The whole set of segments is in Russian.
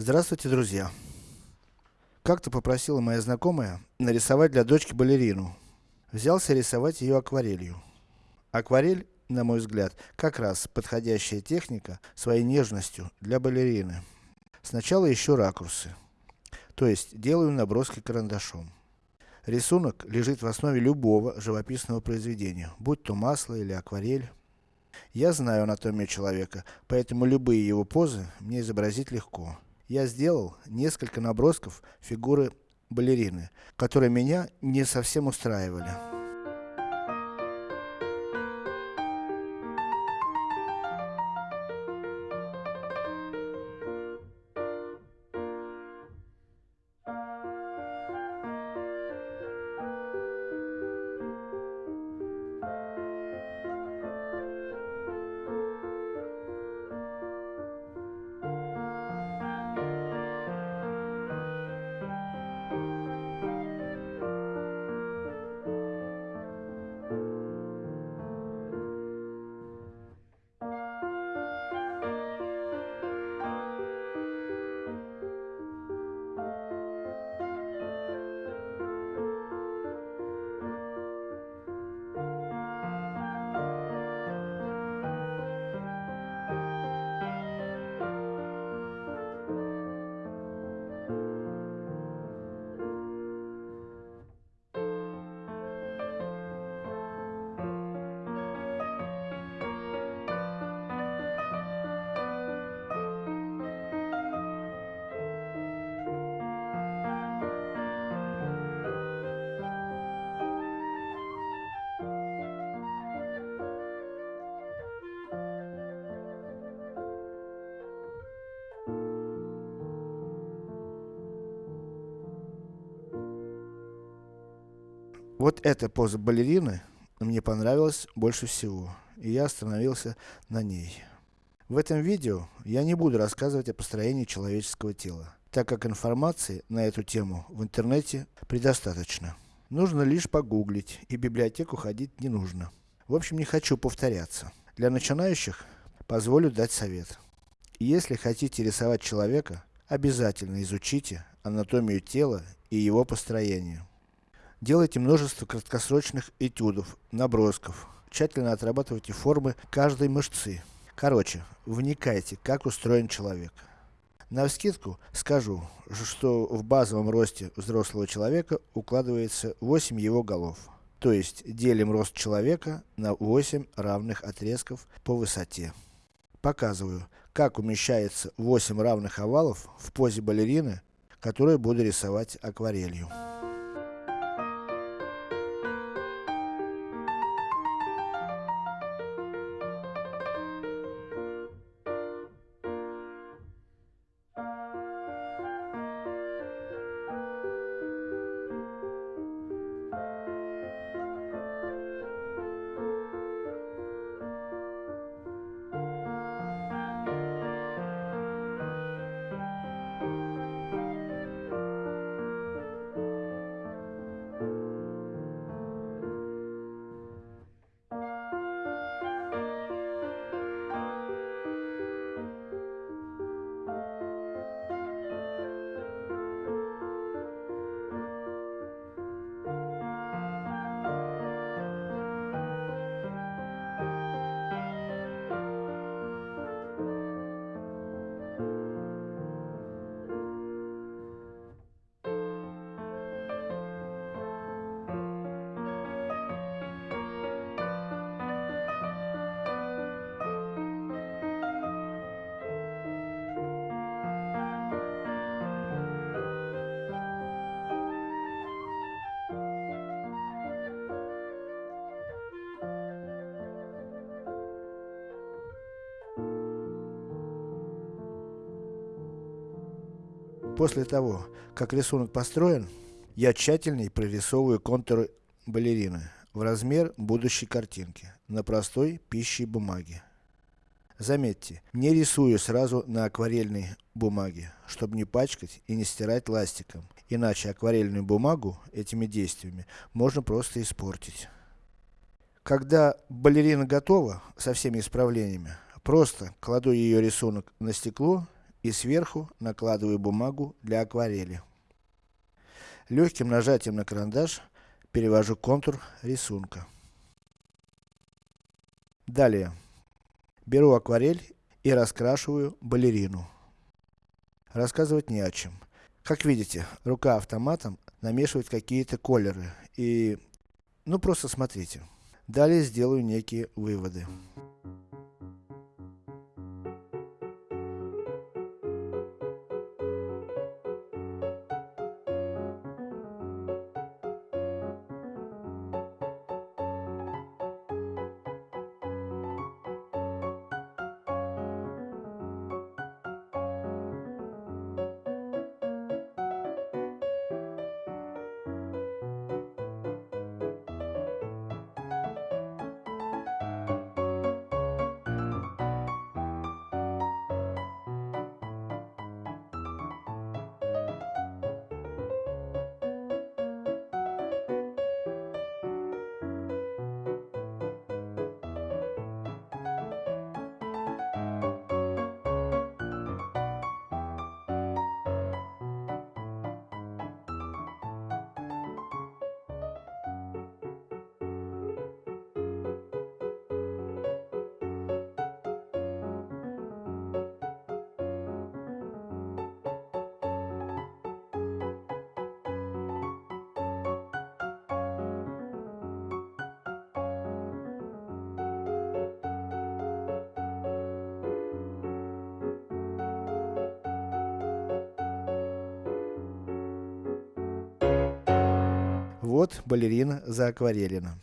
Здравствуйте, друзья! Как-то попросила моя знакомая нарисовать для дочки балерину. Взялся рисовать ее акварелью. Акварель, на мой взгляд, как раз подходящая техника своей нежностью для балерины. Сначала ищу ракурсы. То есть, делаю наброски карандашом. Рисунок лежит в основе любого живописного произведения, будь то масло или акварель. Я знаю анатомию человека, поэтому любые его позы мне изобразить легко. Я сделал несколько набросков фигуры балерины, которые меня не совсем устраивали. Вот эта поза балерины мне понравилась больше всего, и я остановился на ней. В этом видео я не буду рассказывать о построении человеческого тела, так как информации на эту тему в интернете предостаточно. Нужно лишь погуглить, и в библиотеку ходить не нужно. В общем, не хочу повторяться. Для начинающих позволю дать совет. Если хотите рисовать человека, обязательно изучите анатомию тела и его построение. Делайте множество краткосрочных этюдов, набросков. Тщательно отрабатывайте формы каждой мышцы. Короче, вникайте, как устроен человек. Навскидку скажу, что в базовом росте взрослого человека укладывается 8 его голов. То есть, делим рост человека на 8 равных отрезков по высоте. Показываю, как умещается 8 равных овалов в позе балерины, которую буду рисовать акварелью. После того, как рисунок построен, я тщательней прорисовываю контуры балерины в размер будущей картинки на простой пищей бумаге. Заметьте, не рисую сразу на акварельной бумаге, чтобы не пачкать и не стирать ластиком, иначе акварельную бумагу этими действиями можно просто испортить. Когда балерина готова, со всеми исправлениями, просто кладу ее рисунок на стекло и сверху накладываю бумагу для акварели. Легким нажатием на карандаш перевожу контур рисунка. Далее. Беру акварель и раскрашиваю балерину. Рассказывать не о чем. Как видите, рука автоматом намешивает какие-то колеры и, ну просто смотрите. Далее сделаю некие выводы. Вот балерина заакварелена.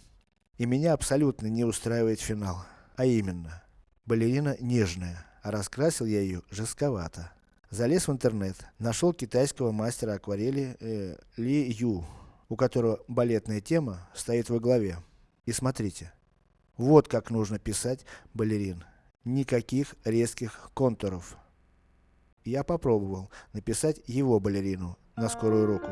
И меня абсолютно не устраивает финал. А именно, балерина нежная, а раскрасил я ее жестковато. Залез в интернет, нашел китайского мастера акварели э, Ли Ю, у которого балетная тема стоит во главе. И смотрите, вот как нужно писать балерин. Никаких резких контуров. Я попробовал написать его балерину на скорую руку.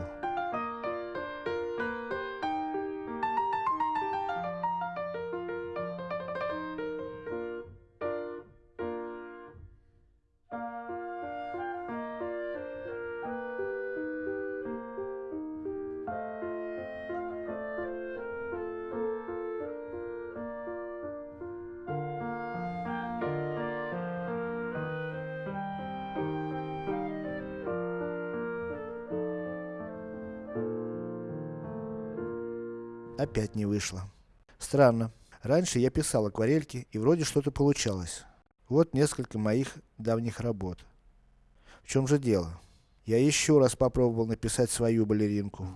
Опять не вышло. Странно. Раньше я писал акварельки, и вроде что-то получалось. Вот несколько моих давних работ. В чем же дело? Я еще раз попробовал написать свою балеринку.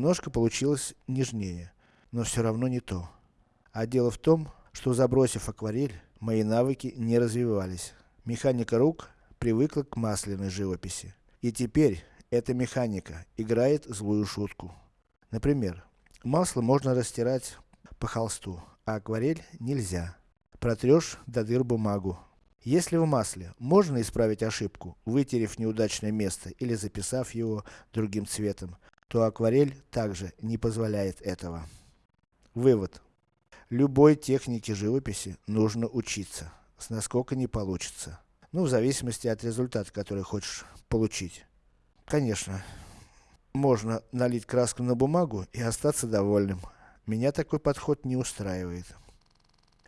Немножко получилось нежнее, но все равно не то. А дело в том, что забросив акварель, мои навыки не развивались. Механика рук привыкла к масляной живописи. И теперь, эта механика играет злую шутку. Например, масло можно растирать по холсту, а акварель нельзя. Протрешь до дыр бумагу. Если в масле можно исправить ошибку, вытерев неудачное место или записав его другим цветом, то акварель также не позволяет этого. Вывод. Любой технике живописи нужно учиться, с насколько не получится. Ну, в зависимости от результата, который хочешь получить. Конечно, можно налить краску на бумагу и остаться довольным. Меня такой подход не устраивает.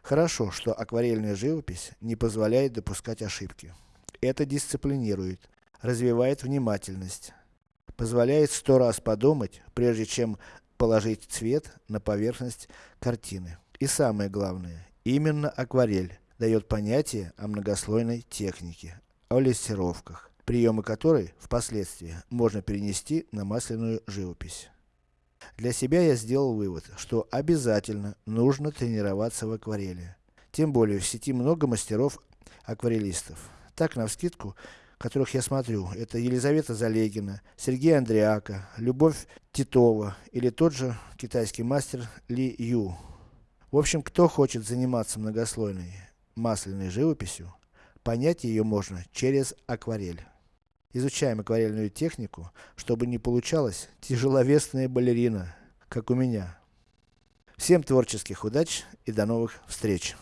Хорошо, что акварельная живопись не позволяет допускать ошибки. Это дисциплинирует, развивает внимательность, позволяет сто раз подумать, прежде чем положить цвет на поверхность картины. И самое главное, именно акварель дает понятие о многослойной технике, о лессировках, приемы которой, впоследствии, можно перенести на масляную живопись. Для себя я сделал вывод, что обязательно нужно тренироваться в акварели. Тем более в сети много мастеров-акварелистов. Так, навскидку, которых я смотрю, это Елизавета Залегина, Сергей Андриака, Любовь Титова или тот же китайский мастер Ли Ю. В общем, кто хочет заниматься многослойной масляной живописью, понять ее можно через акварель. Изучаем акварельную технику, чтобы не получалась тяжеловесная балерина, как у меня. Всем творческих удач и до новых встреч!